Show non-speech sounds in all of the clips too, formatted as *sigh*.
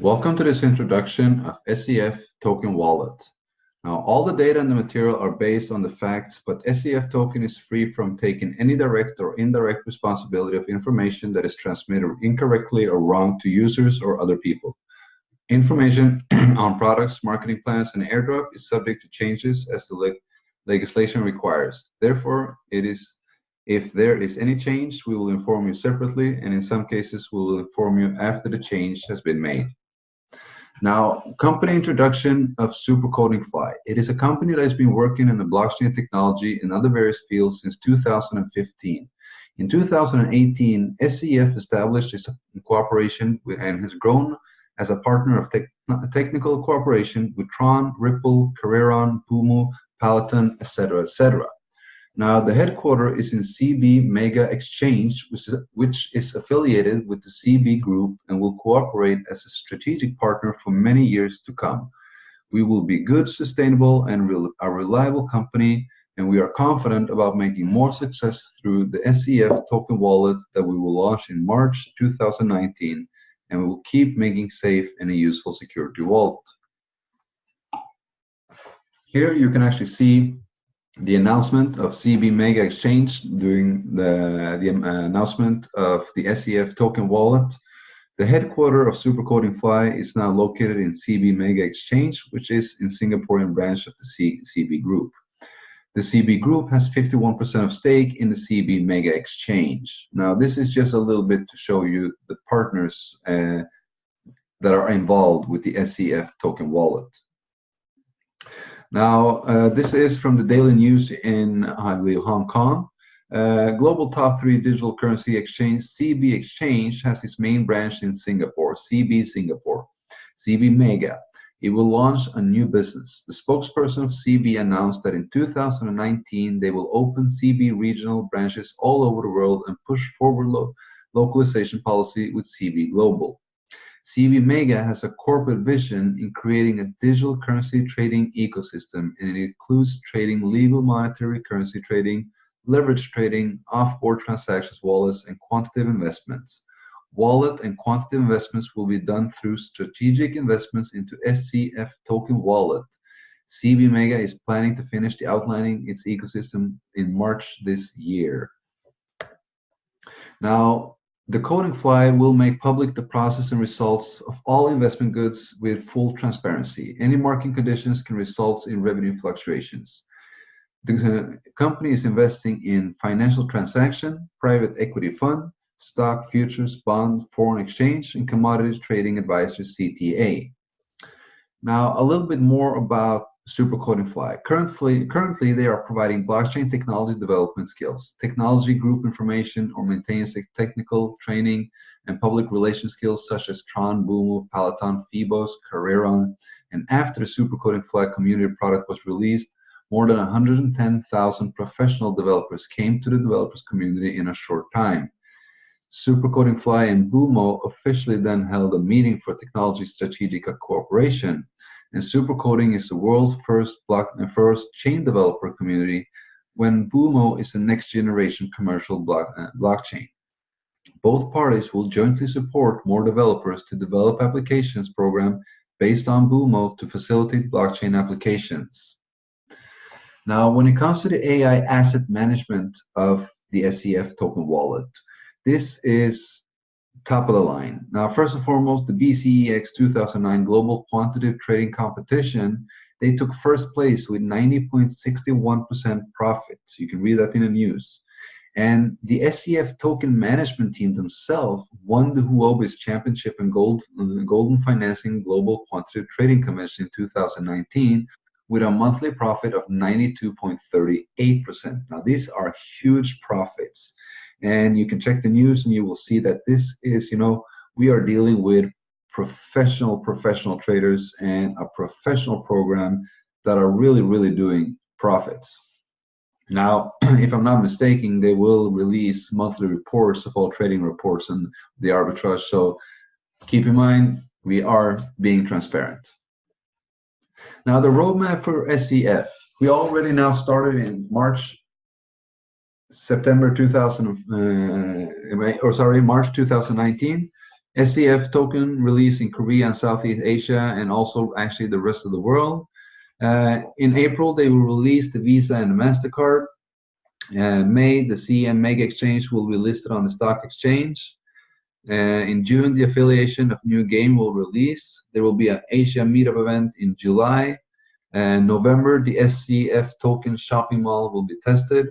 Welcome to this introduction of SEF Token Wallet. Now, all the data and the material are based on the facts, but SEF token is free from taking any direct or indirect responsibility of information that is transmitted incorrectly or wrong to users or other people. Information *clears throat* on products, marketing plans, and airdrop is subject to changes as the leg legislation requires. Therefore, it is if there is any change, we will inform you separately, and in some cases, we will inform you after the change has been made. Now, company introduction of Supercoding Fly. It is a company that has been working in the blockchain technology in other various fields since 2015. In 2018, SEF established its cooperation with, and has grown as a partner of te technical cooperation with Tron, Ripple, Carreron, Bumo, Peloton, etc., etc. Now, the headquarters is in CB Mega Exchange, which is, which is affiliated with the CB Group and will cooperate as a strategic partner for many years to come. We will be good, sustainable, and a reliable company, and we are confident about making more success through the SEF token wallet that we will launch in March 2019, and we will keep making safe and a useful security wallet. Here you can actually see the announcement of CB Mega Exchange during the, the um, announcement of the SEF token wallet. The headquarter of Supercoding Fly is now located in CB Mega Exchange, which is in Singaporean branch of the C CB Group. The CB Group has 51% of stake in the CB Mega Exchange. Now, this is just a little bit to show you the partners uh, that are involved with the SEF token wallet. Now, uh, this is from the daily news in, I believe, Hong Kong. Uh, global top three digital currency exchange, CB Exchange, has its main branch in Singapore, CB Singapore, CB Mega. It will launch a new business. The spokesperson of CB announced that in 2019 they will open CB regional branches all over the world and push forward lo localization policy with CB Global. CB Mega has a corporate vision in creating a digital currency trading ecosystem, and it includes trading legal monetary currency trading, leverage trading, off-board transactions wallets, and quantitative investments. Wallet and quantitative investments will be done through strategic investments into SCF token wallet. CB Mega is planning to finish the outlining its ecosystem in March this year. Now, the coding fly will make public the process and results of all investment goods with full transparency. Any market conditions can result in revenue fluctuations. The company is investing in financial transaction, private equity fund, stock, futures, bond, foreign exchange, and commodities trading advisor CTA. Now, a little bit more about Supercoding Fly. Currently, currently, they are providing blockchain technology development skills, technology group information, or maintenance technical training and public relations skills such as Tron, Bumo, Peloton, Phoebos, Carreron. And after the Supercoding Fly community product was released, more than 110,000 professional developers came to the developers community in a short time. Supercoding Fly and Bumo officially then held a meeting for technology strategic cooperation and supercoding is the world's first block uh, first chain developer community when Bumo is the next generation commercial block, uh, blockchain. Both parties will jointly support more developers to develop applications program based on Bumo to facilitate blockchain applications. Now, when it comes to the AI asset management of the SEF token wallet, this is top of the line. Now, first and foremost, the BCEX 2009 Global Quantitative Trading Competition, they took first place with 90.61% profits. You can read that in the news. And the SEF token management team themselves won the Huobi's Championship in Gold, Golden Financing Global Quantitative Trading Convention in 2019 with a monthly profit of 92.38%. Now, these are huge profits and you can check the news and you will see that this is you know we are dealing with professional professional traders and a professional program that are really really doing profits. Now *clears throat* if i'm not mistaken they will release monthly reports of all trading reports and the arbitrage. So keep in mind we are being transparent. Now the roadmap for sef we already now started in march September 2000, uh, or sorry, March 2019. SCF token released in Korea and Southeast Asia and also actually the rest of the world. Uh, in April, they will release the Visa and the MasterCard. Uh, May, the CB Mega Exchange will be listed on the stock exchange. Uh, in June, the affiliation of New Game will release. There will be an Asia meetup event in July. And November, the SCF token shopping mall will be tested.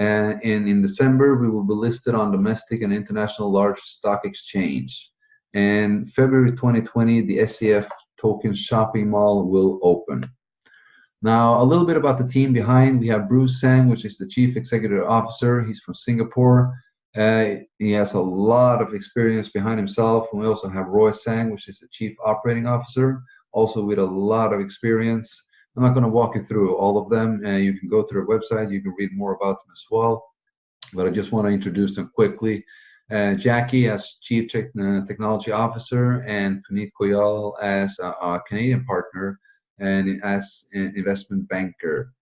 And in December, we will be listed on domestic and international large stock exchange. And February 2020, the SCF token shopping mall will open. Now, a little bit about the team behind. We have Bruce Sang, which is the Chief Executive Officer. He's from Singapore. Uh, he has a lot of experience behind himself. And we also have Roy Sang, which is the Chief Operating Officer, also with a lot of experience. I'm not going to walk you through all of them. Uh, you can go to their website. You can read more about them as well. But I just want to introduce them quickly. Uh, Jackie as Chief Te uh, Technology Officer and Puneet Koyal as a, a Canadian partner and as an investment banker.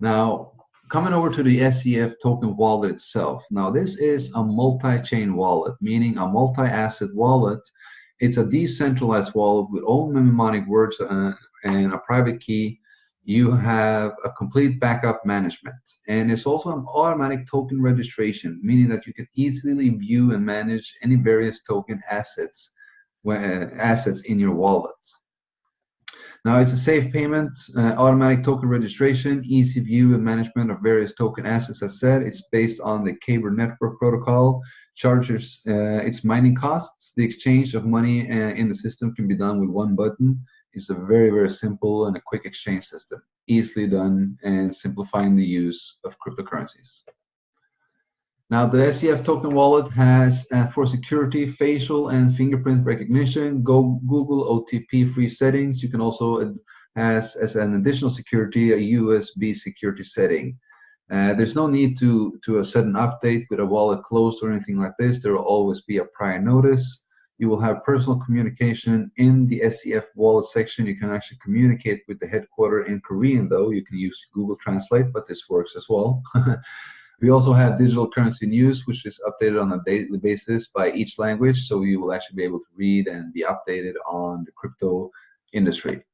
Now, coming over to the SCF token wallet itself. Now, this is a multi-chain wallet, meaning a multi-asset wallet. It's a decentralized wallet with all mnemonic words uh, and a private key. You have a complete backup management. And it's also an automatic token registration, meaning that you can easily view and manage any various token assets, uh, assets in your wallet. Now it's a safe payment, uh, automatic token registration, easy view and management of various token assets. As said, it's based on the Kyber network protocol, charges uh, its mining costs. The exchange of money uh, in the system can be done with one button. It's a very, very simple and a quick exchange system, easily done and simplifying the use of cryptocurrencies. Now the SCF token wallet has uh, for security facial and fingerprint recognition, go Google OTP free settings. You can also has as an additional security a USB security setting. Uh, there's no need to to set an update with a wallet closed or anything like this. There will always be a prior notice. You will have personal communication in the SCF wallet section. You can actually communicate with the headquarter in Korean though. You can use Google Translate, but this works as well. *laughs* We also have digital currency news, which is updated on a daily basis by each language. So you will actually be able to read and be updated on the crypto industry.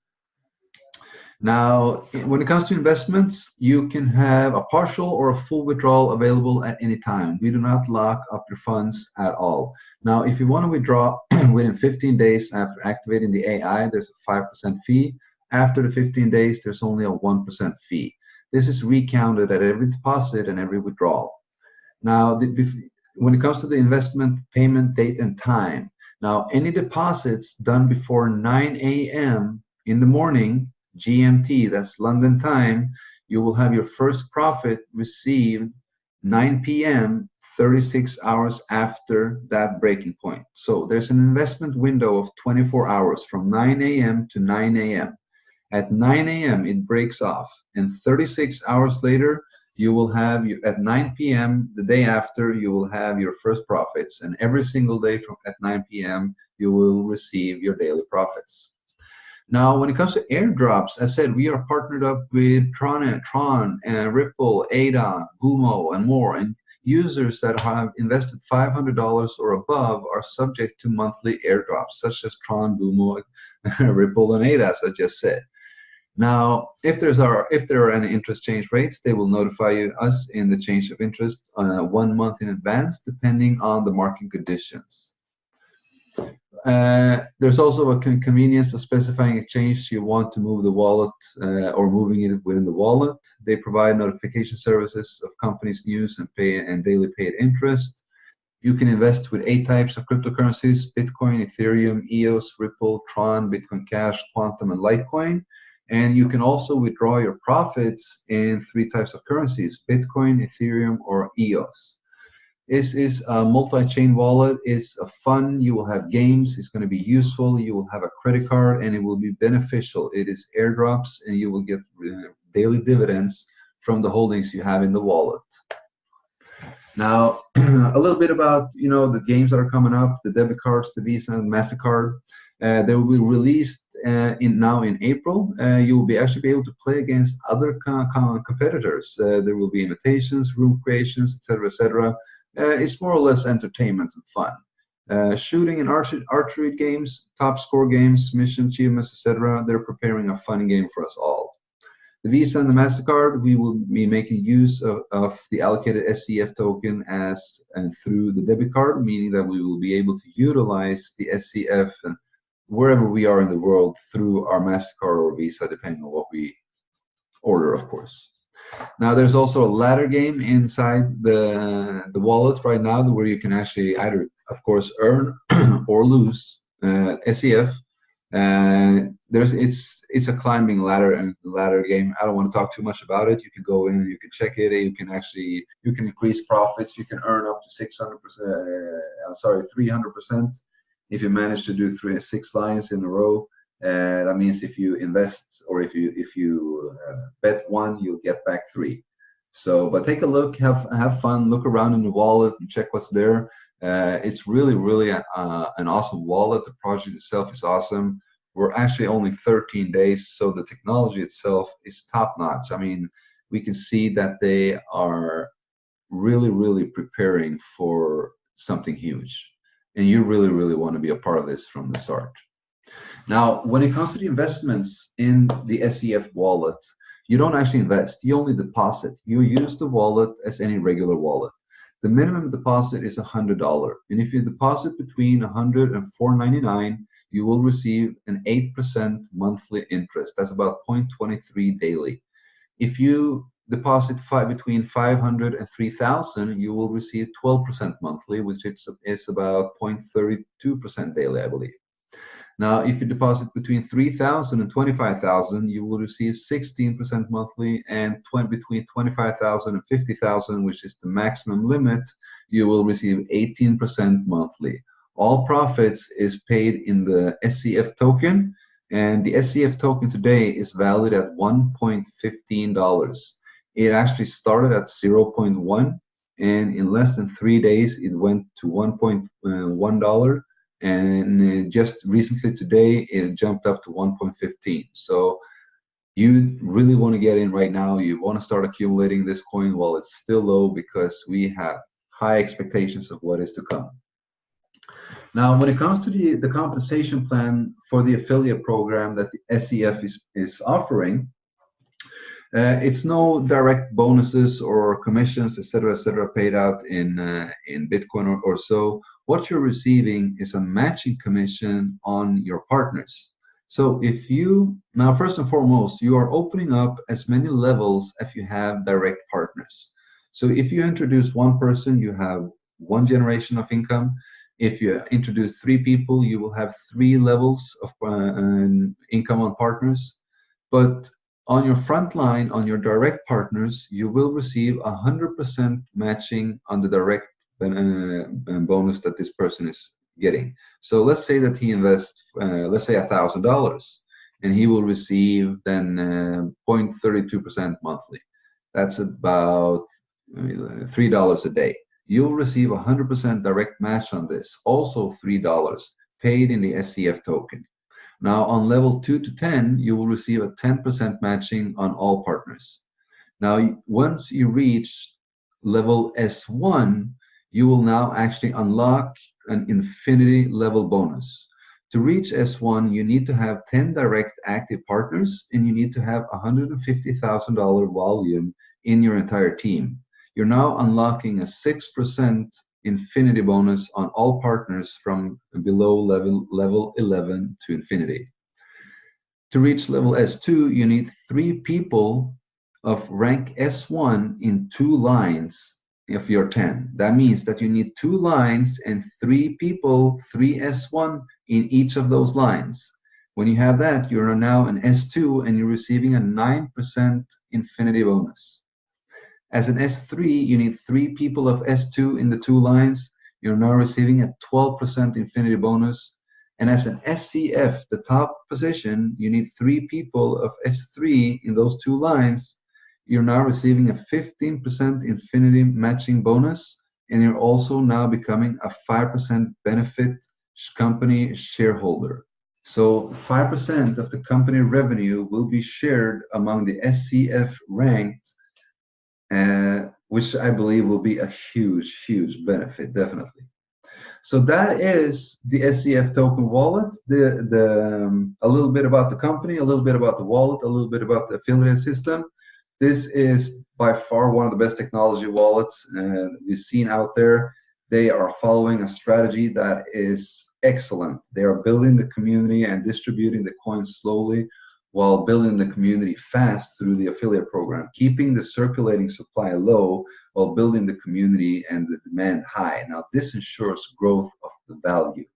Now, when it comes to investments, you can have a partial or a full withdrawal available at any time. We do not lock up your funds at all. Now, if you want to withdraw *clears throat* within 15 days after activating the AI, there's a 5% fee. After the 15 days, there's only a 1% fee. This is recounted at every deposit and every withdrawal. Now, the, when it comes to the investment payment date and time, now any deposits done before 9 a.m. in the morning, GMT, that's London time, you will have your first profit received 9 p.m. 36 hours after that breaking point. So there's an investment window of 24 hours from 9 a.m. to 9 a.m. At 9 a.m., it breaks off, and 36 hours later, you will have you at 9 p.m. the day after you will have your first profits, and every single day from at 9 p.m. you will receive your daily profits. Now, when it comes to airdrops, I said, we are partnered up with Tron, Tron, and Ripple, ADA, Bumo, and more. And users that have invested $500 or above are subject to monthly airdrops, such as Tron, Bumo, *laughs* Ripple, and ADA, as I just said. Now, if there's are if there are any interest change rates, they will notify you, us in the change of interest uh, one month in advance, depending on the market conditions. Uh, there's also a con convenience of specifying a change you want to move the wallet uh, or moving it within the wallet. They provide notification services of companies' news and pay and daily paid interest. You can invest with eight types of cryptocurrencies: Bitcoin, Ethereum, EOS, Ripple, Tron, Bitcoin Cash, Qtum, and Litecoin. And you can also withdraw your profits in three types of currencies, Bitcoin, Ethereum, or EOS. This is a multi-chain wallet. It's a fun. You will have games. It's going to be useful. You will have a credit card, and it will be beneficial. It is airdrops, and you will get uh, daily dividends from the holdings you have in the wallet. Now, *clears throat* a little bit about you know the games that are coming up, the debit cards, the Visa, and Mastercard. Uh, they will be released uh, in now in April, uh, you will be actually be able to play against other co co competitors. Uh, there will be invitations, room creations, etc., etc. Uh, it's more or less entertainment and fun. Uh, shooting and archery, archery games, top score games, mission achievements, etc. They're preparing a fun game for us all. The Visa and the MasterCard, we will be making use of, of the allocated SCF token as and through the debit card, meaning that we will be able to utilize the SCF and wherever we are in the world through our MasterCard or Visa, depending on what we order, of course. Now, there's also a ladder game inside the, the wallet right now where you can actually either, of course, earn *clears throat* or lose uh, SCF and there's it's it's a climbing ladder and ladder game. I don't want to talk too much about it. You can go in, you can check it, you can actually you can increase profits. You can earn up to 600 percent. Uh, I'm sorry, 300 percent if you manage to do three six lines in a row. Uh, that means if you invest or if you if you uh, bet one, you'll get back three. So, but take a look, have have fun, look around in the wallet and check what's there. Uh, it's really, really a, an awesome wallet. The project itself is awesome. We're actually only 13 days, so the technology itself is top notch. I mean, we can see that they are really, really preparing for something huge. And you really, really want to be a part of this from the start. Now, when it comes to the investments in the SEF wallet, you don't actually invest, you only deposit. You use the wallet as any regular wallet. The minimum deposit is $100. And if you deposit between $100 and $499, you will receive an 8% monthly interest. That's about 0.23 daily. If you deposit five, between 500 and 3000, you will receive 12% monthly, which is, is about 0.32% daily, I believe. Now, if you deposit between 3,000 and 25,000, you will receive 16% monthly, and 20, between 25,000 and 50,000, which is the maximum limit, you will receive 18% monthly. All profits is paid in the SCF token, and the SCF token today is valid at $1.15. It actually started at 0.1, and in less than three days, it went to $1.1 and just recently today it jumped up to 1.15 so you really want to get in right now you want to start accumulating this coin while it's still low because we have high expectations of what is to come now when it comes to the the compensation plan for the affiliate program that the scf is is offering uh, it's no direct bonuses or commissions, etc., etc., paid out in uh, in Bitcoin or, or so. What you're receiving is a matching commission on your partners. So if you now, first and foremost, you are opening up as many levels as you have direct partners. So if you introduce one person, you have one generation of income. If you introduce three people, you will have three levels of uh, income on partners. But on your front line, on your direct partners, you will receive 100% matching on the direct bonus that this person is getting. So let's say that he invests, uh, let's say $1,000, and he will receive then 0.32% uh, monthly. That's about $3 a day. You'll receive 100% direct match on this, also $3 paid in the SCF token. Now on level 2 to 10, you will receive a 10% matching on all partners. Now once you reach level S1, you will now actually unlock an infinity level bonus. To reach S1, you need to have 10 direct active partners and you need to have $150,000 volume in your entire team. You're now unlocking a 6% infinity bonus on all partners from below level, level 11 to infinity. To reach level S2, you need three people of rank S1 in two lines of your 10. That means that you need two lines and three people, three S1 in each of those lines. When you have that, you're now an S2 and you're receiving a 9% infinity bonus. As an S3, you need three people of S2 in the two lines. You're now receiving a 12% infinity bonus. And as an SCF, the top position, you need three people of S3 in those two lines. You're now receiving a 15% infinity matching bonus. And you're also now becoming a 5% benefit company shareholder. So 5% of the company revenue will be shared among the SCF ranked uh, which I believe will be a huge, huge benefit, definitely. So that is the SCF token wallet. The the um, a little bit about the company, a little bit about the wallet, a little bit about the affiliate system. This is by far one of the best technology wallets uh, we've seen out there. They are following a strategy that is excellent. They are building the community and distributing the coins slowly while building the community fast through the affiliate program, keeping the circulating supply low while building the community and the demand high. Now, this ensures growth of the value.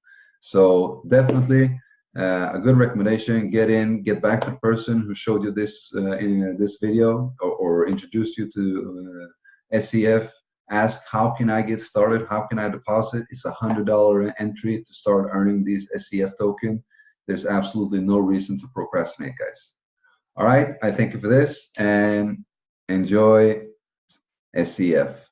So definitely uh, a good recommendation, get in, get back to the person who showed you this uh, in this video or, or, introduced you to uh, SEF. Ask, how can I get started? How can I deposit? It's a $100 entry to start earning these SEF token there's absolutely no reason to procrastinate, guys. All right, I thank you for this and enjoy SEF.